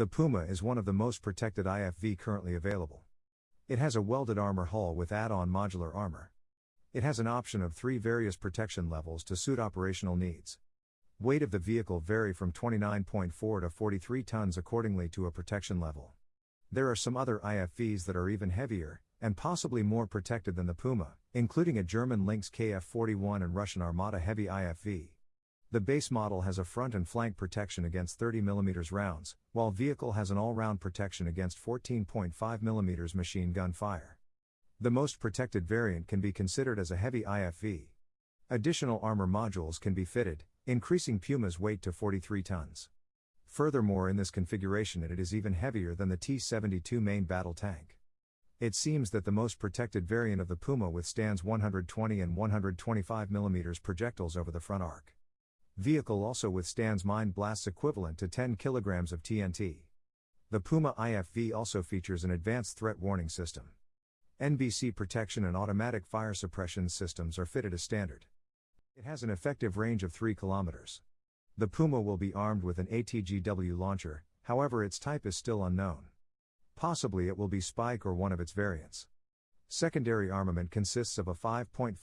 The Puma is one of the most protected IFV currently available. It has a welded armor hull with add on modular armor. It has an option of three various protection levels to suit operational needs. Weight of the vehicle vary from 29.4 to 43 tons accordingly to a protection level. There are some other IFVs that are even heavier, and possibly more protected than the Puma, including a German Lynx KF 41 and Russian Armata Heavy IFV. The base model has a front and flank protection against 30mm rounds, while vehicle has an all-round protection against 14.5mm machine gun fire. The most protected variant can be considered as a heavy IFV. Additional armor modules can be fitted, increasing Puma's weight to 43 tons. Furthermore, in this configuration, it is even heavier than the T 72 main battle tank. It seems that the most protected variant of the Puma withstands 120 and 125 mm projectiles over the front arc. Vehicle also withstands mine blasts equivalent to 10 kilograms of TNT. The Puma IFV also features an advanced threat warning system. NBC protection and automatic fire suppression systems are fitted as standard. It has an effective range of 3 kilometers. The Puma will be armed with an ATGW launcher, however, its type is still unknown. Possibly it will be Spike or one of its variants. Secondary armament consists of a 5.56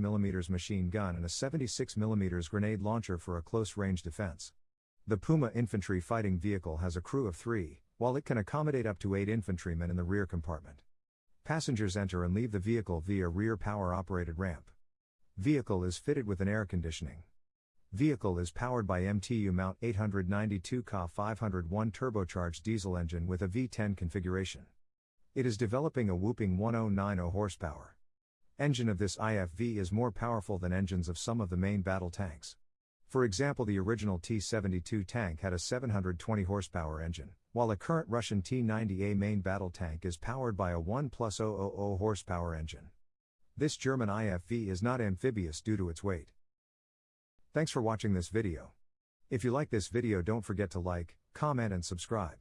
mm machine gun and a 76 mm grenade launcher for a close range defense. The Puma infantry fighting vehicle has a crew of three, while it can accommodate up to eight infantrymen in the rear compartment. Passengers enter and leave the vehicle via rear power operated ramp. Vehicle is fitted with an air conditioning. Vehicle is powered by MTU Mount 892 Ka 501 turbocharged diesel engine with a V10 configuration. It is developing a whooping 1090 horsepower. Engine of this IFV is more powerful than engines of some of the main battle tanks. For example, the original T 72 tank had a 720 horsepower engine, while a current Russian T 90A main battle tank is powered by a 1 plus 000 horsepower engine. This German IFV is not amphibious due to its weight. Thanks for watching this video. If you like this video, don't forget to like, comment, and subscribe.